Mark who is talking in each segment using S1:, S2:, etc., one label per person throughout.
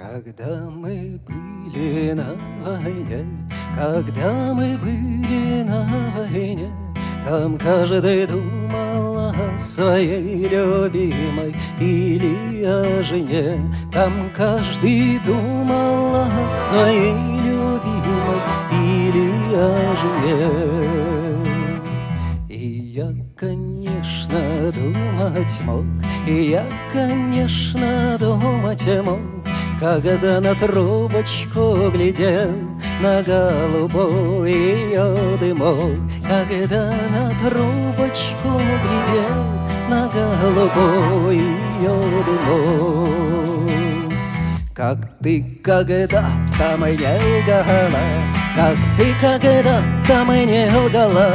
S1: Когда мы были на войне, когда мы были на войне, Там каждый думал о своей любимой или о жене. Там каждый думал о своей любимой или о жене. И я, конечно, думать мог, и я, конечно, думать мог, когда на трубочку глядел на голубой ее дымок, Когда на трубочку глядел на голубой ее дымок. Как ты когда-то мне лгала, Как ты когда-то мне лгала,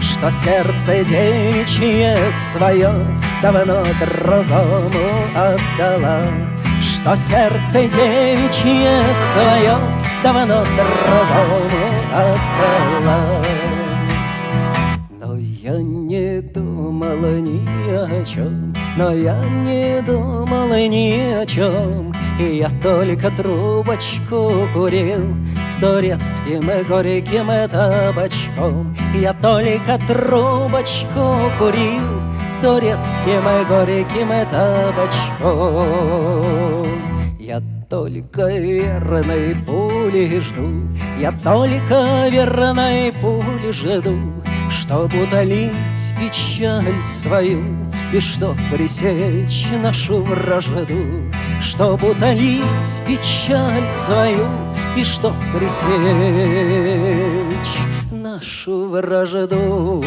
S1: Что сердце девичье свое Давно другому отдала. Что сердце девичье свое Давно другому отдала Но я не думала ни о чем Но я не думала ни о чем И я только трубочку курил С турецким и горьким табачком. Я только трубочку курил с турецким и горьким табачком. Я только верной пули жду, Я только верной пули жду, Чтоб утолить печаль свою И чтоб пресечь нашу вражду, Чтоб утолить печаль свою И чтоб пресечь нашу вражду.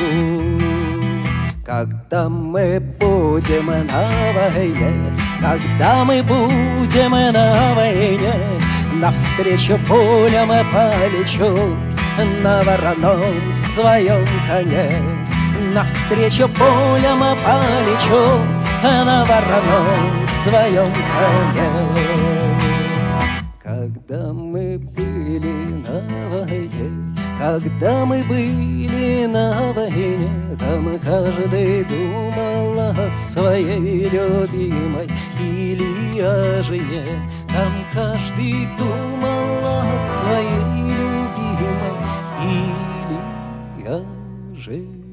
S1: Когда мы будем на войне, когда мы будем на войне, Навстречу пулям полечу на вороном своем коне. Навстречу пулям полечу на вороном своем коне. Когда мы были на войне, когда мы были на войне, Там каждый думал о своей любимой Или о жене. Там каждый думал о своей любимой Или о жене.